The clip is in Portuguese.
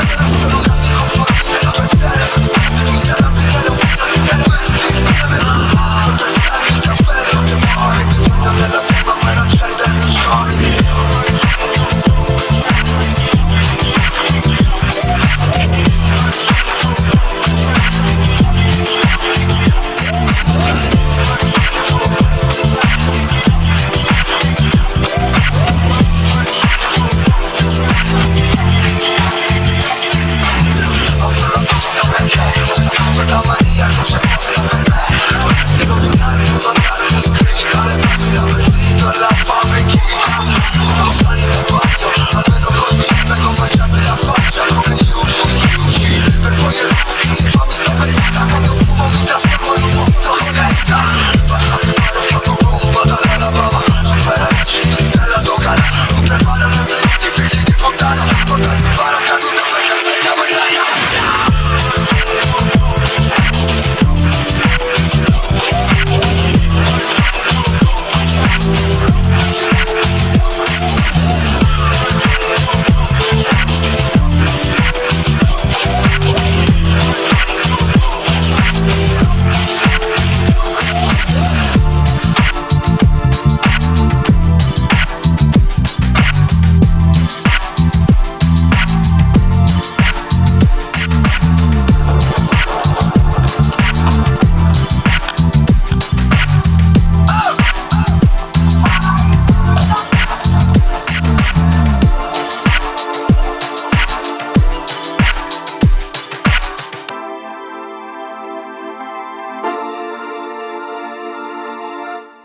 Fantástico.